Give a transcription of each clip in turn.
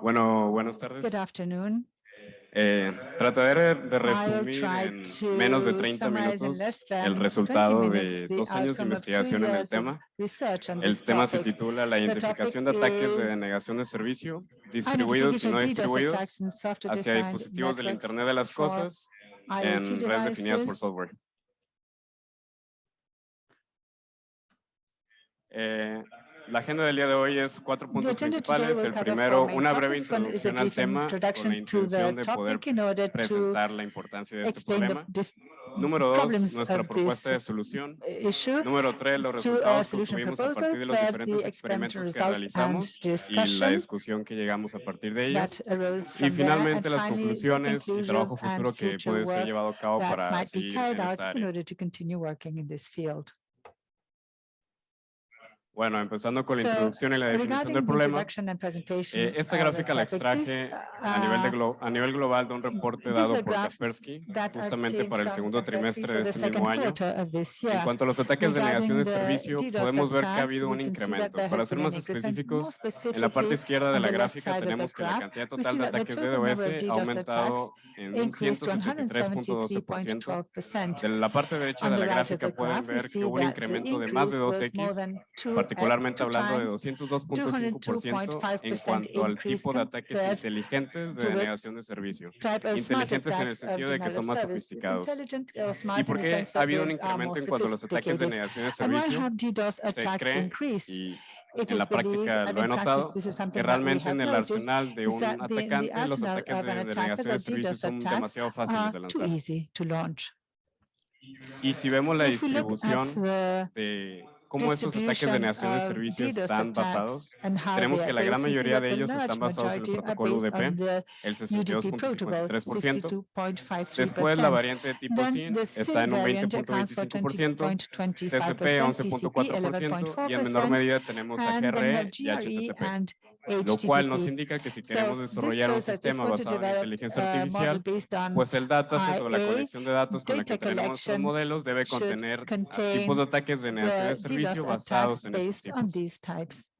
Bueno, buenas tardes. Good afternoon. Eh, trataré de resumir en menos de to 30 summarize in minutos el 20 resultado de dos años de investigación en el tema. El tema se titula La identificación de ataques de denegación de servicio, distribuidos y no distribuidos, hacia dispositivos del Internet de las Cosas en redes definidas por software. Eh, la agenda del día de hoy es cuatro puntos principales. El primero, una breve introducción al tema con la intención de poder presentar la importancia de este problema. Número dos, nuestra propuesta de solución. Número tres, los resultados que obtuvimos a partir de los diferentes experimentos que realizamos y la discusión que llegamos a partir de ellos. Y finalmente las conclusiones y trabajo futuro que puede ser llevado a cabo para seguir en esta área. order to continue working in this field. Bueno, empezando con la So, introducción y la definición del problema, eh, esta the gráfica la extraje a nivel, de uh, a nivel global de un reporte dado por Kaspersky justamente para el segundo trimestre de este mismo año. En cuanto a los ataques de negación de servicio, podemos ver que ha habido un incremento. Para ser más específicos, en la parte izquierda de la gráfica tenemos que la cantidad total de ataques de DOS ha aumentado en un increased to 173.12%. 173.12%. De la parte derecha de la gráfica pueden ver que hubo un incremento de más de increase was more 2x, than 2x, particularmente hablando de times, 202.5% en 202.5% cuanto al tipo de ataques inteligentes de denegación de servicio. Inteligentes en el attacks of sentido de que son más sofisticados. Intelligent or ¿Y por qué ha habido un incremento en cuanto a los ataques de sophisticated. negación de servicio? Se attacks cree, increased? y en la práctica lo he notado, que realmente en el arsenal de un atacante los ataques de denegación de servicio son demasiado fáciles de lanzar. easy to launch. Y si vemos la distribución de cómo estos ataques de denegación de servicio están basados, tenemos que la gran mayoría de ellos están basados en el protocolo UDP, el UDP protocol, 62.53%. 62.53%. Después la variante de tipo the está SIN en un variant accounts for 20.25%, 20.25%, TCP TCP 11.4% y en menor 11.4%, medida tenemos a GRE y GRE HTTP. Lo cual nos indica que si queremos desarrollar un sistema basado en inteligencia model artificial, pues el dataset o la colección de datos con la que tenemos modelos debe contener contain tipos de ataques de denegación de servicio basados en estos tipos.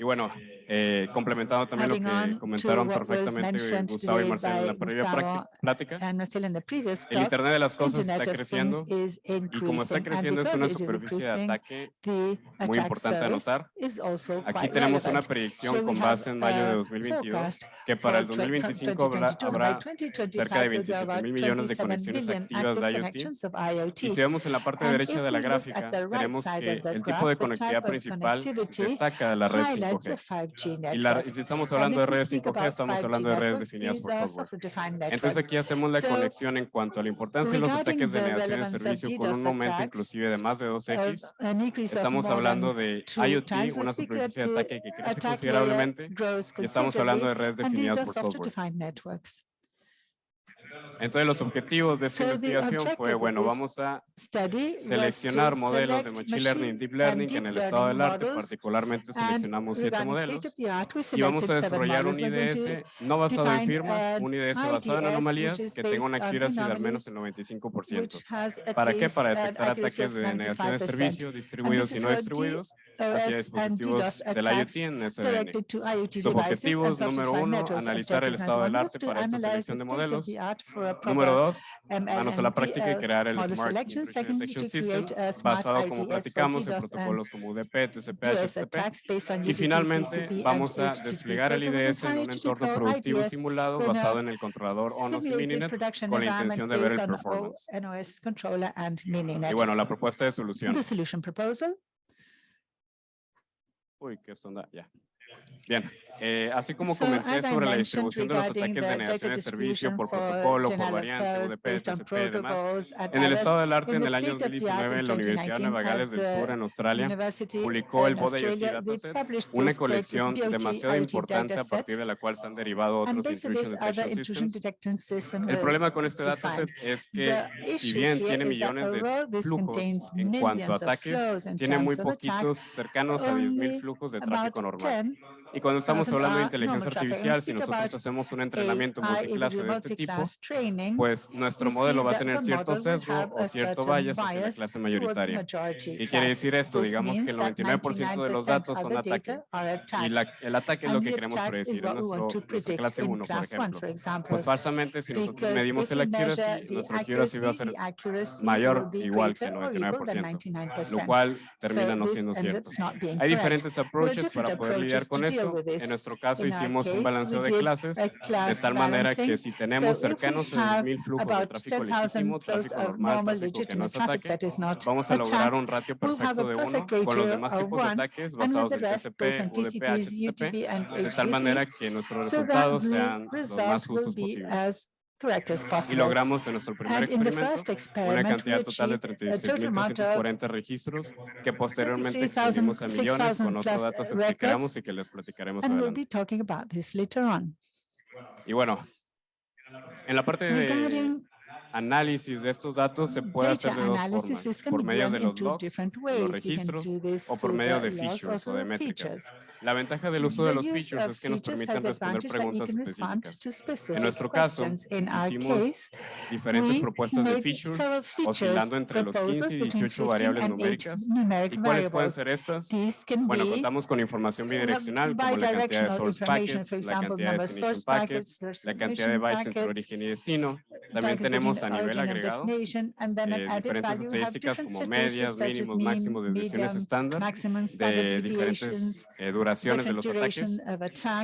Y bueno, eh, complementando también Adding lo que comentaron perfectamente Gustavo y Marcelo en la previa plática, el Internet de las cosas Internet está creciendo y como está creciendo es una superficie de ataque muy importante anotar. Aquí tenemos una predicción con base en mayo de a 2022 forecast que para el for twen- from 2025 habrá, 2022, and by habrá 2025 cerca de will be 27 about mil millones de 27 conexiones activas de IoT. Y si vemos en la parte derecha de la gráfica, tenemos que el tipo de conectividad principal destaca de la red highlights a 5G. 5G Y, la- y si estamos And hablando de redes speak 5G, about estamos 5G hablando de redes definidas por are software. Entonces aquí hacemos la conexión en cuanto a la importancia de los ataques de negación de servicio con un aumento inclusive de más de 2x. uh, an increase of Estamos hablando de IoT, una superficie de ataque que crece considerablemente y estamos hablando de redes definidas por software. Entonces los objetivos de esta investigación fue, bueno, vamos a seleccionar modelos de Machine Learning y Deep Learning en el estado del arte, particularmente seleccionamos siete modelos y vamos a desarrollar un IDS no basado en firmas, un IDS basado en anomalías que tenga una accuracy de al menos el 95%. which has at ¿Para qué? Para detectar ataques de denegación de 95%. servicio distribuidos y no distribuidos hacia dispositivos del attacks IoT en SDN. Sus objetivos, número uno, analizar el estado del arte para esta selección de modelos. Número dos, manos a la práctica y uh, crear el model Smart Detection System smart basado, como platicamos, en and protocolos como UDP, TCP, HTTP. Y finalmente vamos a desplegar el IDS en un entorno productivo simulado basado en el controlador ONOS y Mininet con la intención de ver el performance. Y bueno, la propuesta de solución. Uy, qué onda, ya. Bien, eh, así como comenté sobre la distribución de los ataques de data de servicio distribution por protocolo, por variante, UDP, TCP y demás, en el estado del arte en el año state of the art 2019 en in la Universidad de 2019 Nueva Gales del Sur en Australia publicó el BOD IoT Dataset, una colección demasiado importante a partir de la cual se han derivado otros Intrusion Detection Systems. El problema con este dataset es que si bien tiene millones de flujos en cuanto a ataques, tiene muy poquitos cercanos a 10.000 only flujos de tráfico normal. Y cuando estamos hablando de inteligencia artificial, si nosotros hacemos un entrenamiento multiclase de este tipo, pues nuestro modelo va a tener cierto sesgo o cierto bias hacia la clase mayoritaria. ¿Qué quiere decir esto? Digamos que el 99% de los datos son ataques y la, el ataque es lo que queremos predecir en nuestro, nuestra clase 1, por ejemplo. Pues falsamente, si nosotros medimos el accuracy, nuestro accuracy va a ser mayor igual que el 99%, lo cual termina no siendo cierto. Hay diferentes approaches para poder lidiar con esto en nuestro caso hicimos case, un balanceo de clases de tal manera que si tenemos so cercanos a 10.000 flujos de tráfico legítimo, tráfico normal, tráfico que nos ataque, pues vamos a lograr un ratio perfecto de uno con los demás tipos de ataques basados en TCP, UDP, HTTP, de tal manera que nuestros resultados sean los más justos posibles. Y logramos en nuestro primer experimento una cantidad total de 36.340 registros que posteriormente extendimos a millones con otros datos que creamos y que les platicaremos adelante. Y bueno, en la parte de análisis de estos datos se puede hacer de dos formas, por medio de los logs, los registros o por medio de features o de métricas. La ventaja del uso de los features es que nos permiten responder preguntas específicas. En nuestro caso, hicimos diferentes propuestas de features oscilando entre los 15 y 18 variables numéricas. ¿Y cuáles pueden ser estas? Bueno, contamos con información bidireccional como la cantidad de source packets, la cantidad de destination packets, la cantidad de bytes entre origen y destino, también tenemos a nivel agregado eh, diferentes estadísticas como medias, mínimos, máximos de estándar, de diferentes eh, duraciones de los ataques.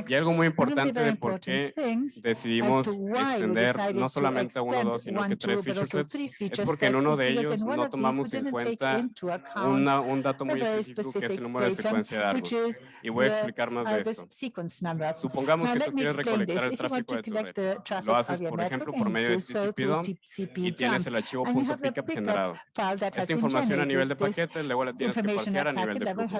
Y algo muy importante de por qué decidimos extender no solamente a uno o dos, sino que tres feature sets, es porque en uno de ellos no tomamos en cuenta una, un dato muy específico que es el número de secuencia de árboles. Y voy a explicar más de esto. Supongamos que tú quieres recolectar el tráfico de tu red. Lo haces, por ejemplo, por medio de y tienes el archivo punto .pickup generado. Esta información a nivel de paquete luego la tienes que parsear a nivel de flujo.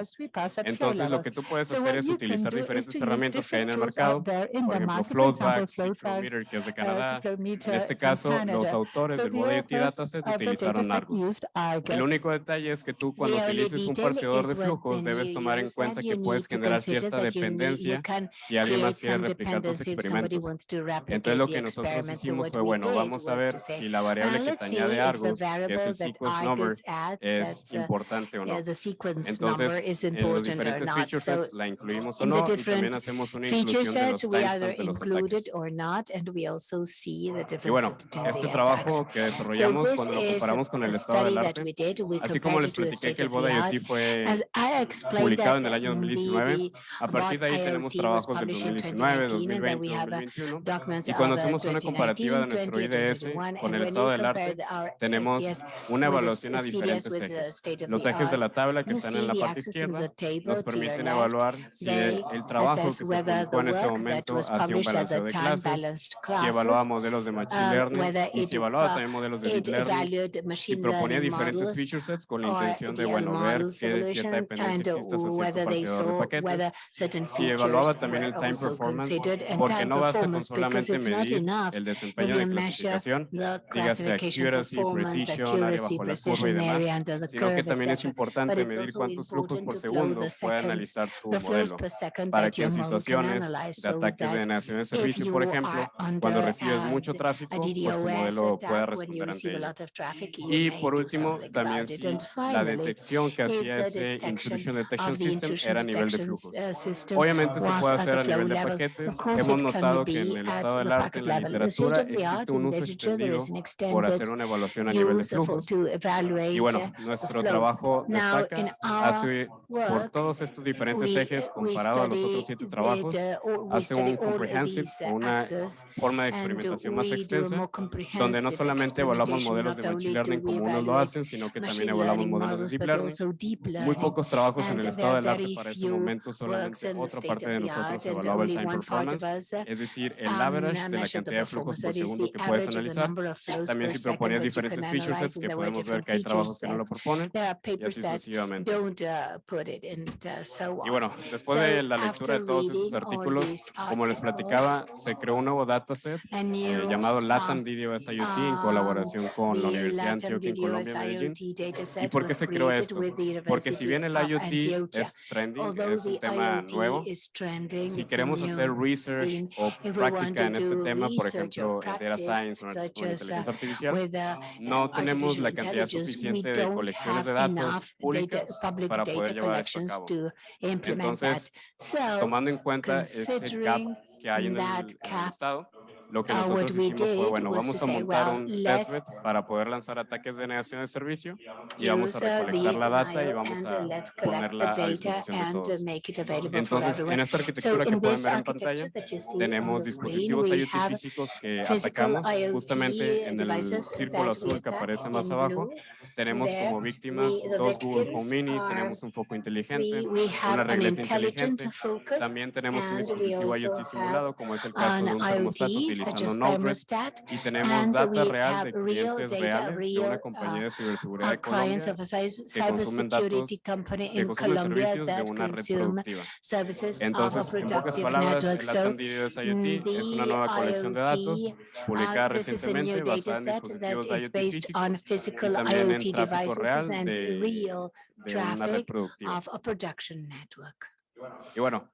Entonces lo que tú puedes hacer es utilizar diferentes herramientas que hay en el mercado, por ejemplo Floatback, Cyclometer que es de Canadá. En este caso los autores del Modality Dataset utilizaron Argos. El único detalle es que tú cuando utilices un parseador de flujos debes tomar en cuenta que puedes generar cierta dependencia si alguien más quiere replicar tus experimentos. Entonces lo que nosotros hicimos fue, bueno, vamos vamos a ver si la variable que te añade Argos, que es el sequence number, es importante o no. Entonces, en los diferentes feature sets la incluimos o no, y también hacemos una inclusión de los timestamps los ataques. Y bueno, este trabajo que desarrollamos cuando lo comparamos con el estado del arte, así como les platiqué que el Boda IoT fue publicado en el año 2019, a partir de ahí tenemos trabajos del 2019, 2020, 2021, y cuando hacemos una comparativa de nuestro IDE con el estado del arte, tenemos una evaluación a diferentes ejes. Los ejes de la tabla que están en la parte izquierda nos permiten evaluar si el trabajo que se publicó en ese momento hacía un balanceo de clases, si evaluaba modelos de machine learning y si evaluaba también modelos de deep learning, si proponía diferentes feature sets con la intención de, bueno, ver que cierta dependencia existe hacia cierto procesador de si evaluaba también el time performance, porque no basta con solamente medir el desempeño de clases clasificación, dígase accuracy, precision, área bajo la curva y demás, sino que también es importante medir cuántos flujos por segundo puede analizar tu modelo para que en situaciones de ataques de negación de servicio, por ejemplo, cuando recibes mucho tráfico, pues tu modelo pueda responder ante ello. Y por último, también si la detección que hacía ese Intrusion Detection System era a nivel de flujos. Obviamente se puede hacer a nivel de paquetes. Hemos notado que en el estado del arte, en la literatura, existe un uso flujo por hacer una evaluación a nivel de flujos. Y bueno, nuestro trabajo destaca hace, por todos estos diferentes ejes comparado a los otros siete trabajos, hace un comprehensive, una forma de experimentación más extensa, donde no solamente evaluamos modelos de machine learning como unos lo hacen, sino que también evaluamos modelos de deep learning. Muy pocos trabajos en el estado del arte para ese momento, solamente otra parte de nosotros evaluaba el time performance, es decir, el average de la cantidad de flujos por segundo que puede puedes analizar. También si proponías diferentes feature sets, que podemos ver que hay trabajos que no lo proponen, y así sucesivamente. don't uh, put it and uh, so Y bueno, después de la lectura de todos all artículos, como les platicaba, se creó un nuevo dataset eh, llamado um, LATAM DDoS IoT en um, colaboración con la Universidad de Antioquia en Colombia, Medellín. Dataset por qué se creó esto? Porque si bien el IoT es trending, es un tema nuevo, si queremos hacer research o práctica en este tema, por ejemplo, en data practice, science o en, o as, uh, inteligencia artificial, with uh, no um, tenemos la cantidad intelligence, we suficiente de don't colecciones de have datos públicas public para data poder llevar esto a collections cabo. to implement that. Entonces, So, Tomando en cuenta ese gap considering que hay en el, that en el estado, lo que what nosotros hicimos fue, bueno, vamos a montar un let's testbed para poder lanzar ataques de negación de servicio y vamos a recolectar la data y vamos a ponerla a data disposición de todos. Entonces, en esta arquitectura que pueden ver en pantalla, tenemos dispositivos IoT físicos que atacamos IoT justamente en el círculo azul que aparece más abajo. Tenemos como víctimas dos Google Home Mini, tenemos un foco inteligente, We, we have una regleta intelligent inteligente, focus, también tenemos un dispositivo IoT simulado, como es el caso de un termostato utilizando as Node-RED, thermostat, y tenemos and data we real have de real clientes data, reales de real, una compañía uh, de ciberseguridad our de clients Colombia of a cy- que consumen datos, cybersecurity company que in consumen Colombia servicios de that una red consume productiva. services of a Entonces, en pocas productive palabras, network. el So LATAM DDoS IoT es una the nueva colección de datos IoT, publicada uh, this is a new recientemente data basada en set that dispositivos is IoT based on físicos physical también en IoT tráfico devices real and de- real de una red traffic productiva. Y bueno,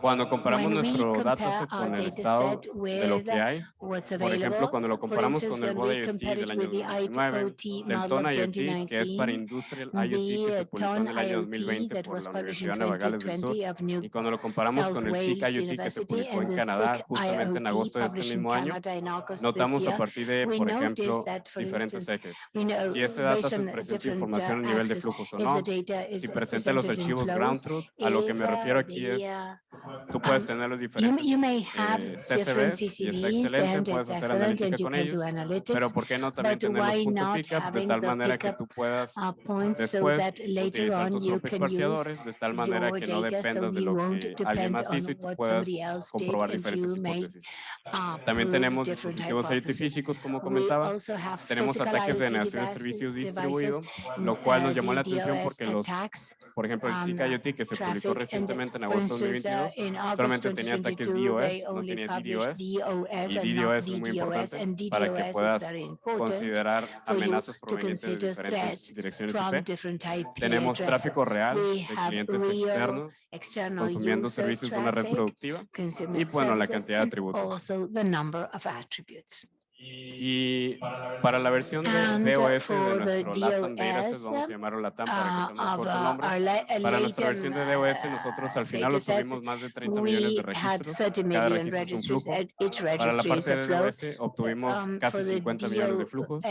cuando comparamos nuestro dataset con el estado de lo que hay, por ejemplo, cuando lo comparamos con el Bode IoT del año with the 2019, IoT del TON IoT, que es para 2019, Industrial IoT, que se publicó en el año IoT 2020 that por la Universidad de Navagales del Sur, 2020 of New y cuando lo comparamos con el SIC IoT que se publicó en Canadá justamente en agosto de este mismo año, notamos a partir de, por noticed ejemplo, that, for diferentes ejes. Si ese dataset on presenta información uh, a nivel de flujos o no, si uh, presenta los presented in archivos ground truth, a lo que me uh, refiero aquí es, uh, tú puedes um, tener los You, diferentes you may have eh, CCBs y está excelente, puedes hacer analítica you con ellos, pero ¿por qué no también tener los why punto not pickup de having tal manera que tú puedas uh, después utilizar tus you propios parciadores de tal manera que no dependas de you lo que alguien más hizo y tú puedas comprobar diferentes you hipótesis. uh, También tenemos dispositivos físicos, como comentaba. Tenemos ataques de IoT negación de servicios devices, distribuido, lo cual nos uh, llamó la atención porque los, por ejemplo, el on, SIC uh, IoT que se publicó traffic recientemente en agosto de instance, uh, 2022, in August solamente tenía ataques 2022, they DOS, no only tenía DDoS, DOS y DDoS es muy importante para que puedas very important considerar amenazas provenientes de diferentes direcciones IP. Tenemos tráfico real de clientes externos consumiendo servicios de una red productiva y, bueno, la cantidad de atributos. Y para la versión de And, uh, DOS de for the nuestro LATAM Dataset, DOS, vamos a llamarlo LATAM para que uh, sea más of corto el uh, nombre. uh, Para nuestra versión de DOS, uh, nosotros al final datasets, obtuvimos más de 30 millones de registros. 30 Cada million registro es un flujo. and each Para la parte a de. DOS obtuvimos Um, casi for the 50 millones de flujos.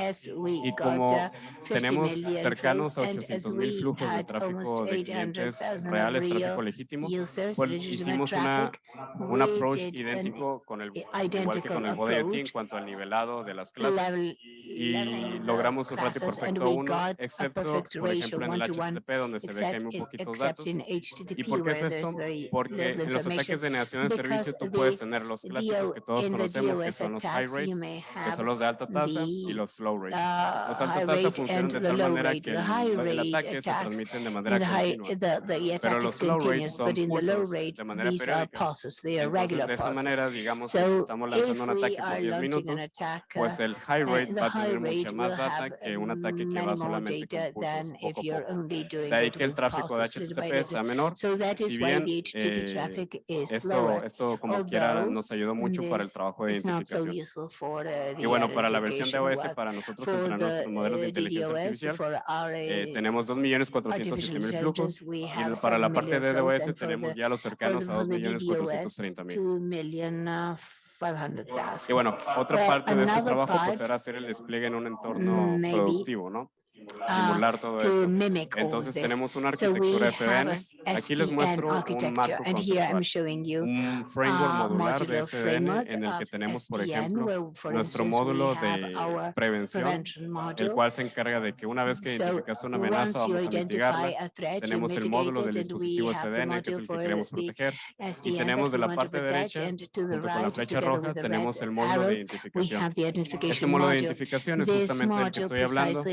Y como uh, 50 tenemos million cercanos a flows, and 800 as mil flujos de tráfico de clientes 800,000 reales, real tráfico legítimo, pues hicimos una, un approach idéntico con el, igual que identical con el Bode IoT en cuanto al nivelado de las clases. y logramos un ratio perfecto we 1, got a excepto, por ejemplo, en el HTTP, donde se ve que hay muy poquitos datos. ¿Y por qué es esto? Porque en los ataques de negación de servicio tú puedes tener los clásicos que todos conocemos, que son los high rate, que son los de alta tasa y los low rate. uh, Los alta tasa funcionan de tal manera que el, el ataque se attacks transmite de manera continua. is los low rates son pulsos rate, de manera periódica. Entonces, de esa manera, digamos que si estamos lanzando un ataque por are 10 launching an minutos, uh, pues el high uh, rate va a tener mucha más data que un ataque que va solamente con poco a poco. De ahí que el tráfico de HTTP sea menor. Si bien eh, esto, esto como quiera nos ayudó mucho para el trabajo de identificación. Y bueno, para la versión de OS, para nosotros entrenar nuestros modelos de uh, inteligencia artificial, eh, uh, tenemos 2.407.000 artificial flujos y para la 7 parte de DOS tenemos ya los cercanos a for the DDoS, 2.430.000. 2 million uh, 500,000. Y bueno, otra parte de este trabajo pues era hacer el despliegue en un entorno maybe productivo, ¿no? Simular todo to esto. Entonces tenemos una So we arquitectura have SDN. Aquí les muestro un marco conceptual, showing you un framework modular de SDN en el que tenemos, por ejemplo, nuestro módulo de prevención, prevention el cual se encarga de que una vez que So identificaste una amenaza, vamos a mitigarla. a threat, you Tenemos el módulo del dispositivo SDN, que es el que queremos the proteger. SDN tenemos de la parte derecha, Junto con la flecha roja, tenemos el módulo de identificación. Este identification módulo de identificación es justamente del que estoy hablando,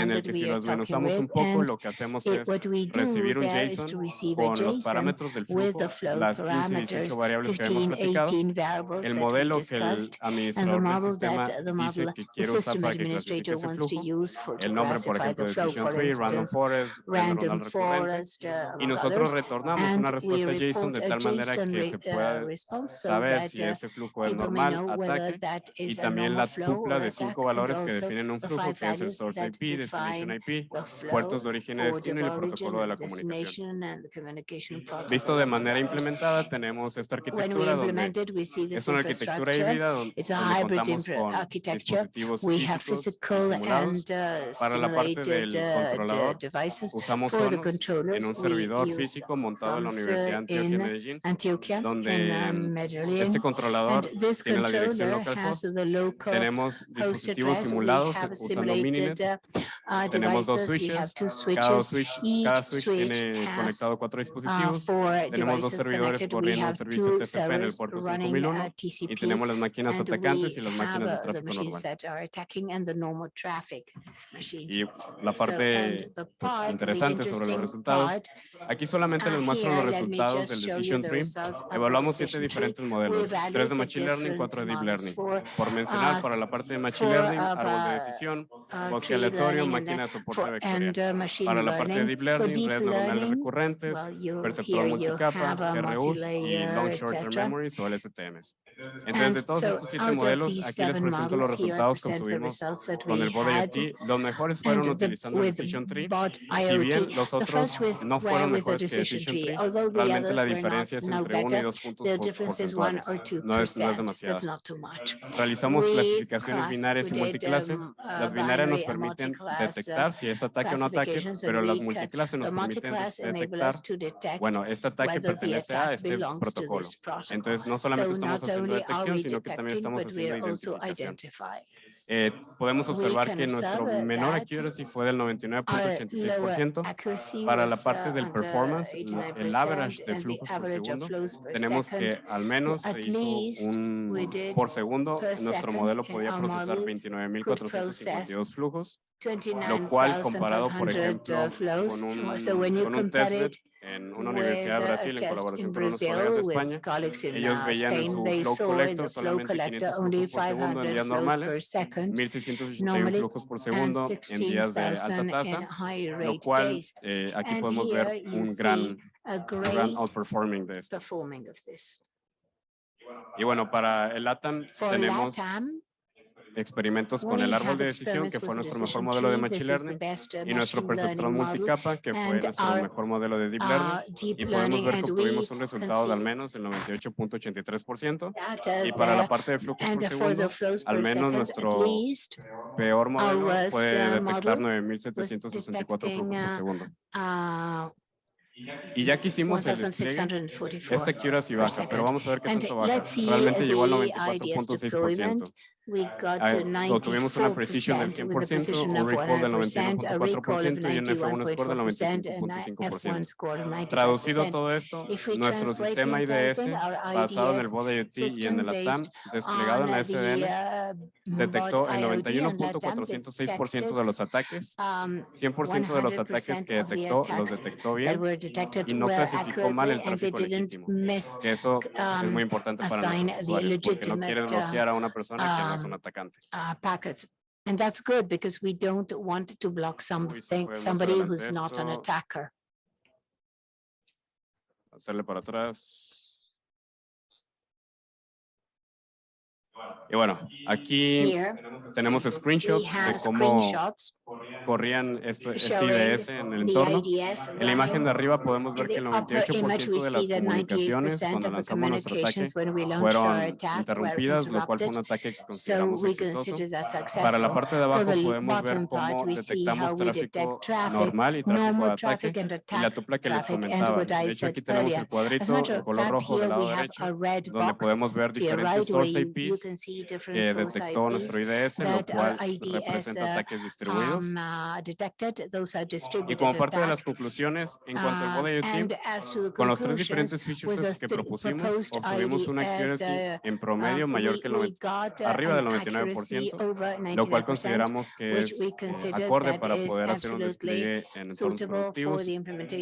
en el that que si talking desmenuzamos un poco, lo que hacemos es recibir un JSON con los parámetros del flujo, the flow las 15 y parameters, 18 variables que hemos 15, platicado, 18 variables el modelo que el discussed, and the administrador del model sistema that the dice que quiere usar para que clasifique administrator ese wants to flujo, use for to el nombre, por classify ejemplo, the flow, Decision for Tree, Random Forest, random forest, uh, y nosotros retornamos una respuesta JSON de tal manera que se uh, pueda saber si uh, ese flujo es normal, ataque, y también la tupla de cinco valores que definen un flujo, que es el source IP, destination IP, puertos de origen y destino y el protocolo de la comunicación. Visto de manera implementada, tenemos esta arquitectura donde es una arquitectura híbrida don- It's a donde hybrid contamos con architecture. dispositivos We have físicos simulados. and uh, Para la parte del uh, de- controlador. Usamos en un servidor físico montado en la Universidad uh, Antioquia in Medellín, Antioquia donde um, este controlador tiene la dirección local Tenemos dispositivos simulados usando Mininet. Uh, Tenemos dos devices. We have switches. two Cada switches. switch, cada switch tiene conectado cuatro Uh, dispositivos. Tenemos dos servidores corriendo un servicio TCP en el puerto running 5001 uh, y tenemos las máquinas atacantes y las máquinas de uh, tráfico normal. Y la parte pues, interesante sobre los resultados, aquí solamente les muestro los resultados del Decision Tree. Evaluamos siete diferentes modelos, tres de Machine Learning, cuatro de Deep Learning. Por mencionar, uh, para la parte de Machine Learning, árbol de decisión, bosque aleatorio, máquina uh, soporte vectorial. Para la parte de. Deep Learning, redes neuronales learning, recurrentes, perceptor multicapa, RUs y Long Short Term etc. Memories o LSTMs. Entonces, de todos so estos siete modelos, aquí les presento los resultados que obtuvimos con el Bot. IoT. Los mejores fueron utilizando el Decision Tree. Si bien los otros no fueron mejores que decision tree, realmente la diferencia es entre 1 y better, 2 puntos the por- difference is one porcentuales. or two No es, no es demasiado. Realizamos clasificaciones binarias y multiclase. um, Las binarias nos permiten detectar si es ataque o no ataque, pero las multiclases nos permiten detectar, bueno, este ataque pertenece a este protocolo. Entonces, no solamente So estamos haciendo detección, sino que también estamos haciendo identificación. Eh, podemos observar que nuestro menor accuracy fue del Our lower 99.86%. accuracy Para la parte uh, del the performance, el 89%, average de flujos por segundo, tenemos que al menos se hizo un por segundo, nuestro modelo podía procesar model could 29.452 flujos, lo 29,500 cual comparado, por uh, ejemplo, con un, con un it en una universidad de a Brasil en colaboración in con unos colegas de España, colleagues in ellos veían en su they flow collector solamente collector 500 only flujos por segundo en 500 días flows per normales, second 1681 normally, flujos por segundo en días de alta 16,000 in tasa, high lo rate cual eh, aquí podemos ver un gran, A un gran great outperforming de esto. performing of this. Y bueno, para el LATAM tenemos experimentos con el árbol de decisión, que fue nuestro mejor modelo de. Machine Learning, uh, y nuestro perceptrón learning multicapa, que fue nuestro mejor modelo de Deep Learning. uh, deep Y podemos learning, ver que obtuvimos un resultado de al menos el 98.83%. data Y para la there, parte de flujos por segundo, al menos nuestro peor modelo puede uh, detectar model 9.764 detecting, flujos por uh, segundo. uh, Y ya que hicimos el despliegue, 1644. esta accuracy per baja, pero vamos a ver qué tanto baja. Realmente llegó al the IDS 94.6%. We got Ah, to obtuvimos una precisión del 94% with a 100%, precision un of recall del 100%, a recall of 99.4% y un F1 score del 91.4% and a F1 95.5%. score of Traducido 95%. todo esto, nuestro sistema IDS, basado en el BOD IoT y en el ATAM, based desplegado en la SDN, uh, detectó el IoT and LATAM 91.406% de los ataques, um, 100% de los ataques 100% que detectó los attacks detectó that bien, y no clasificó mal el tráfico legítimo. eso es um, muy importante para usuarios, porque no legitimate, uh, bloquear a una persona que no um, uh, packets. And that's good because we don't want to block something, somebody who's not an attacker. Hacerle para atrás. Y bueno, aquí tenemos screenshots de cómo corrían esto, este IDS en el entorno. En la imagen de arriba podemos ver que el 98% de las comunicaciones cuando lanzamos nuestro ataque fueron interrumpidas, lo cual fue un ataque que consideramos exitoso. Para la parte de abajo podemos ver cómo detectamos tráfico normal y tráfico de ataque y la tupla que les comentaba. De hecho, aquí tenemos el cuadrito el color rojo del lado derecho, donde podemos ver diferentes source IPs que detectó nuestro IDS, lo cual representa ataques distribuidos. Y como parte de las conclusiones, en cuanto al body UTIP, con los tres diferentes features que propusimos, obtuvimos una accuracy en promedio mayor que el 90, arriba del 99%, lo cual consideramos que es acorde para poder hacer un despliegue en entornos productivos,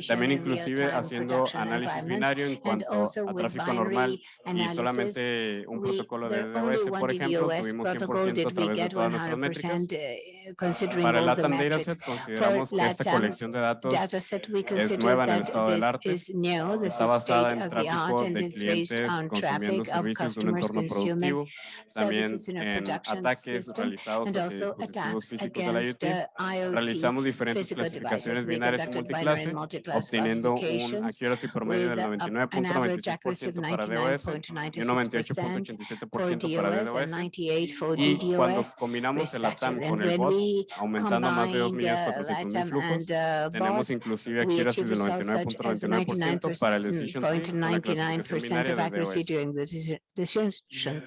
también inclusive haciendo análisis binario en cuanto a tráfico normal y solamente un protocolo de DOS AWS, por ejemplo, tuvimos 100% get 100 percent. considering Para all the. Dataset, consideramos que esta colección de datos es nueva en el estado del arte. Is new. This Está basada en tráfico de clientes consumiendo servicios de un entorno productivo, también ataques realizados. Realizamos diferentes clasificaciones binarias y multiclase, obteniendo un accuracy promedio del 99.96% para y para DDoS. Y cuando combinamos el ATAM con aumentando más de 2 millones 400 mil flujos. Tenemos inclusive aquí era del 99.99% para el decision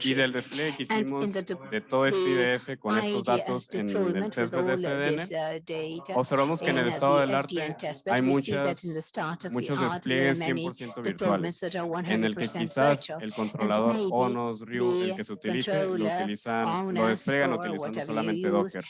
Y del display que hicimos de todo este IDS con estos datos en el test de SDN, observamos que en el estado del arte hay muchas, muchos despliegues 100% virtuales, en el que quizás el controlador ONOS, RIU, el que se utilice, lo utilizan, lo despliegan utilizando solamente Docker.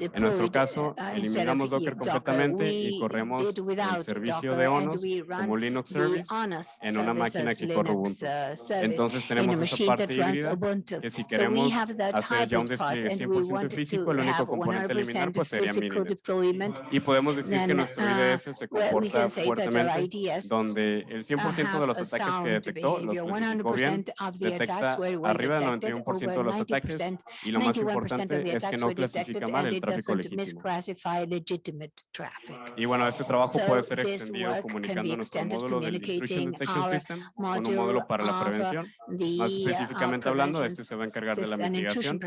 En nuestro caso, eliminamos Docker completamente y corremos el servicio de ONOS como Linux Service en una máquina que corre Ubuntu. Entonces tenemos esa parte híbrida que si queremos hacer ya un despliegue 100% físico, el único componente a eliminar pues sería Mininet. Y podemos decir que nuestro IDS se comporta fuertemente, donde el 100% de los ataques que detectó los clasificó bien, detecta arriba del 91% de los ataques y lo más importante es que no clasifica mal el tráfico legítimo. Y bueno, este trabajo puede ser extendido comunicando nuestro módulo del Intrusion Detection System con un módulo para la prevención. Más específicamente hablando, este se va a encargar de la mitigación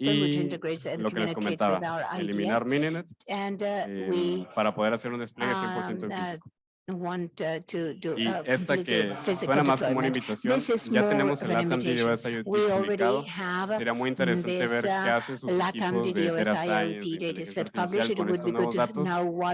y lo que les comentaba, eliminar Mininet eh, para poder hacer un despliegue 100% en físico. Want, to do, y esta que suena más como una invitación, ya tenemos el Latam DDoS IoT publicado. Sería muy interesante ver qué hacen sus Latam equipos de Data de inteligencia artificial con estos nuevos datos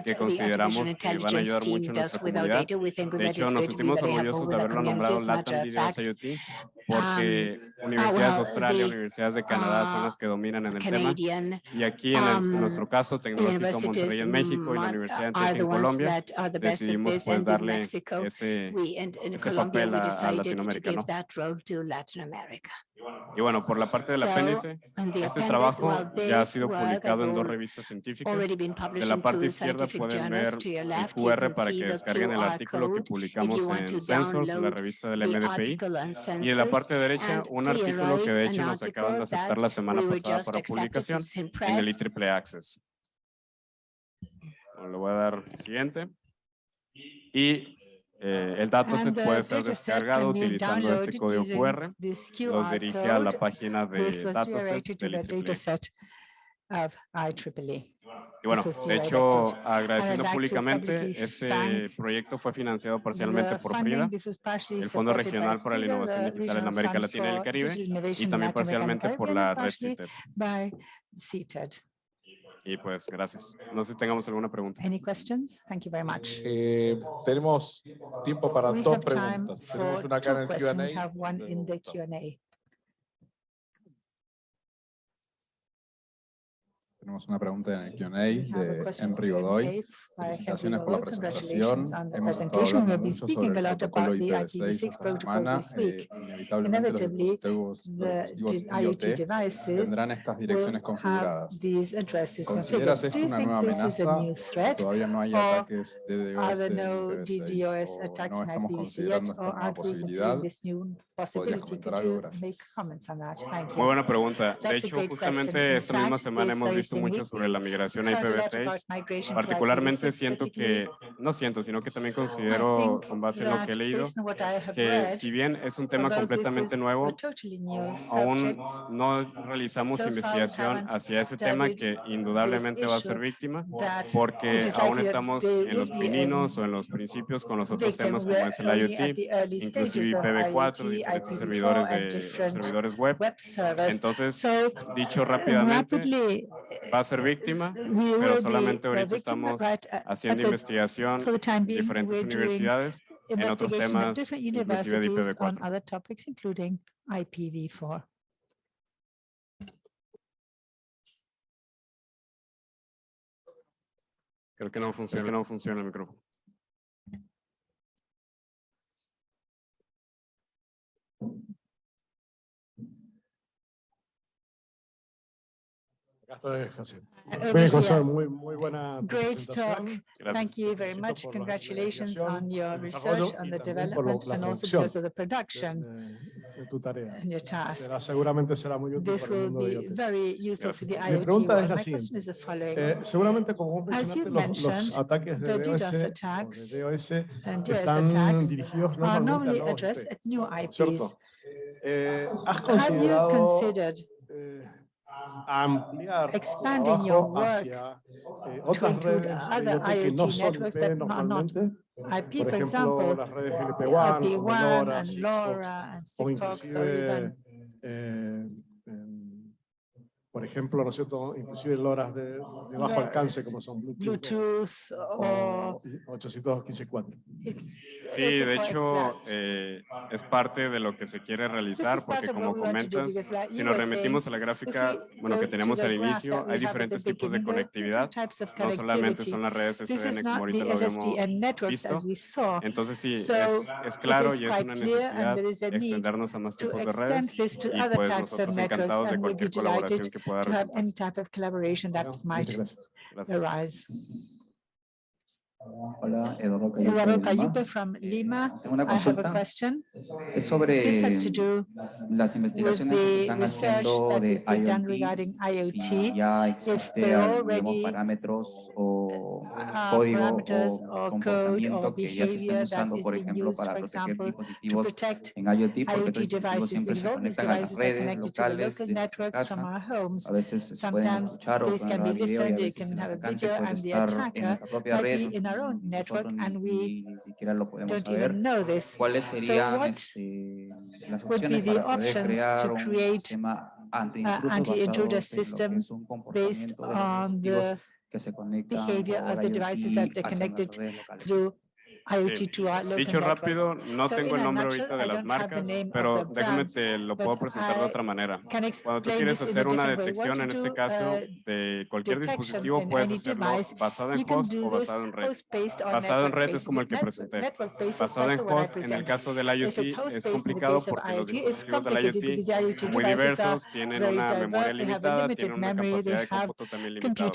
que consideramos que van a ayudar mucho a nuestra comunidad. De hecho, nos sentimos orgullosos de haberlo nombrado Latam DDoS IoT porque universidades de Australia, universidades de Canadá son las que dominan en el tema. Y aquí, en, nuestro caso, Tecnológico Monterrey en México y la de Colombia, States pues, and in Mexico, ese, we, and in Colombia, we decided to give ¿no? Latin Y bueno, por la parte del apéndice, so, este trabajo well, ya ha sido publicado en dos revistas científicas. De la parte izquierda pueden ver el QR para que descarguen el artículo que publicamos en Sensors, la revista del MDPI. Y en la parte derecha, un artículo que de hecho nos acaban de aceptar la semana pasada para publicación en el IEEE Access. Bueno, le voy a dar siguiente y eh, el dataset puede ser descargado utilizando este código QR. Los dirige a la página de datasets del IEEE. Of IEEE. Y bueno, de hecho, agradeciendo públicamente, este proyecto fue financiado parcialmente por FRIDA, el Fondo Regional para la Innovación Digital en América Latina y el Caribe, y también parcialmente por la red CITED. Y pues gracias. No sé si tengamos alguna pregunta. Any questions? Thank you very much. Eh, tenemos tiempo para We dos preguntas. Tenemos una acá en el Q&A. Tenemos una pregunta en el Q&A de Henry Godoy. Felicitaciones por la presentación. Hemos estado hablando mucho sobre el protocolo IPv6 esta semana. Eh, inevitablemente los IoT tendrán estas direcciones configuradas. ¿Consideras esto una nueva amenaza? Todavía no hay ataques de DDoS IPv6 no estamos considerando esta nueva. Muy buena pregunta. De hecho, justamente esta misma semana hemos visto mucho sobre la migración a IPv6. Particularmente siento que, no siento, sino que también considero, con base en lo que he leído, que si bien es un tema completamente nuevo, aún no realizamos investigación hacia ese tema que indudablemente va a ser víctima, porque aún estamos en los pininos o en los principios con los otros temas como es el IoT, IPv4 servidores, de, servidores web. web Entonces, so, dicho rápidamente, rapidly, va a ser víctima, pero solamente ahorita estamos haciendo investigación en diferentes universidades en otros temas, inclusive de IPv4. IPv4. Creo que no funciona, que no funciona el micrófono. Great talk. Thank you very much. Congratulations on your research, on the development, and also because of the production and your task. This will be very useful for the IoT Mi pregunta world. es la My siguiente. Is the following. Eh, seguramente, como vos mencionaste, los, los DOS, attacks are normally addressed at new IPs. Have you considered? Um, expanding your work to include other IoT networks that are not IP, for example, IP1 and LoRa and SIGFOX or even por ejemplo, ¿no es cierto? Inclusive en horas de, de, bajo alcance como son Bluetooth, Bluetooth o, o Sí, de hecho, eh, es parte de lo que se quiere realizar porque como comentas, si nos remitimos a la gráfica, bueno, que tenemos al inicio, hay diferentes tipos de conectividad, no solamente son las redes SDN como ahorita lo hemos visto. Entonces sí, es, es claro y es una necesidad extendernos a más tipos de redes y pues nosotros encantados de cualquier colaboración que to have any type of collaboration that might arise. Hola, Eduardo Cayupe, Eduardo Cayupe from eh, Lima. Ah, tengo una consulta. I have a question. Es sobre las investigaciones que se están haciendo de IoT. IoT. Si ya existe algún parámetros o código o comportamiento que ya se estén usando, por ejemplo, para proteger dispositivos en IoT, porque estos dispositivos siempre se conectan a las redes locales de casa. A veces se pueden escuchar o grabar video y a veces el atacante puede estar en nuestra propia red our own network and we don't even know this. So what would be the options to create uh, an uh, anti-intruder system based on the behavior of the devices that are connected through IoT to outlook Dicho rápido, no so tengo el nombre ahorita de las marcas, pero déjame te lo puedo presentar de otra manera. Cuando tú quieres hacer una detección, en este caso, de cualquier dispositivo, puedes hacerlo basado en host o basado en red. Basado en red es como el que presenté. Basado en host, en el caso del IoT, es complicado porque los dispositivos del IoT son muy diversos, tienen una memoria limitada, tienen una capacidad de cómputo también limitada.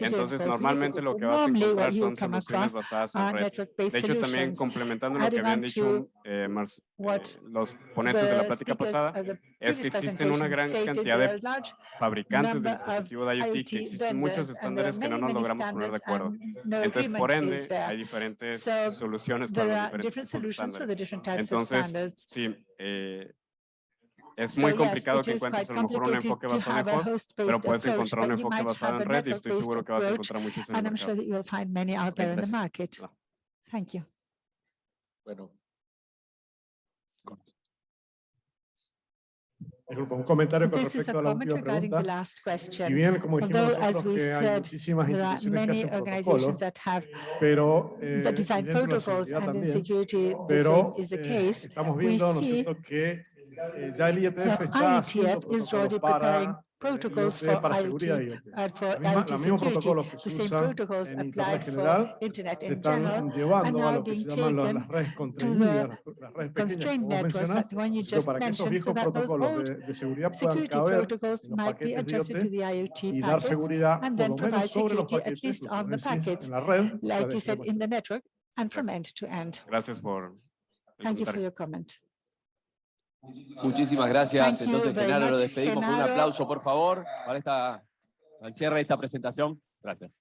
Entonces, normalmente lo que vas a encontrar son soluciones basadas en red. De hecho, hecho, también complementando lo que habían dicho eh, eh, los ponentes de la plática pasada, es que existen una gran cantidad de fabricantes de dispositivos de IoT, que existen muchos estándares que no nos logramos poner de acuerdo. Entonces, por ende, hay diferentes soluciones para los diferentes tipos de estándares. Entonces, sí, eh, es muy complicado que encuentres a lo mejor un enfoque basado en host, pero puedes encontrar un enfoque basado en red y estoy seguro que vas a encontrar muchos en el mercado. Thank you. Bueno. This a la última pregunta. Si bien, Although, as we said, there are many organizations that have eh, dentro de seguridad también, pero eh, estamos viendo, ¿no es cierto?, que eh, IETF is already preparing protocols for IoT and for IoT security. The same protocols applied for Internet in general are being taken to the constrained networks, that one you just mentioned, so that those old security protocols might be adjusted to the IoT packets and then provide security at least on the packets, like you said, in the network and from end to end. Thank you for your comment. Muchísimas gracias. Entonces, Genaro, lo despedimos con un aplauso, por favor, para esta, el cierre de esta presentación. Gracias.